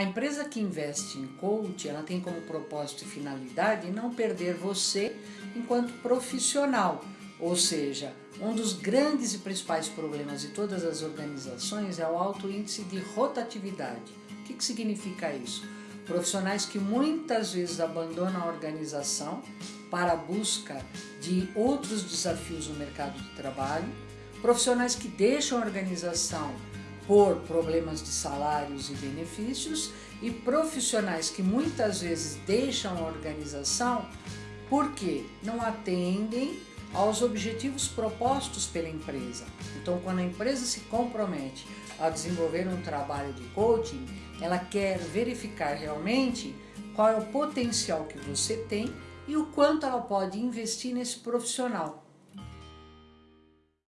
A empresa que investe em coach, ela tem como propósito e finalidade não perder você enquanto profissional, ou seja, um dos grandes e principais problemas de todas as organizações é o alto índice de rotatividade. O que, que significa isso? Profissionais que muitas vezes abandonam a organização para a busca de outros desafios no mercado de trabalho, profissionais que deixam a organização por problemas de salários e benefícios e profissionais que muitas vezes deixam a organização porque não atendem aos objetivos propostos pela empresa. Então, quando a empresa se compromete a desenvolver um trabalho de coaching, ela quer verificar realmente qual é o potencial que você tem e o quanto ela pode investir nesse profissional.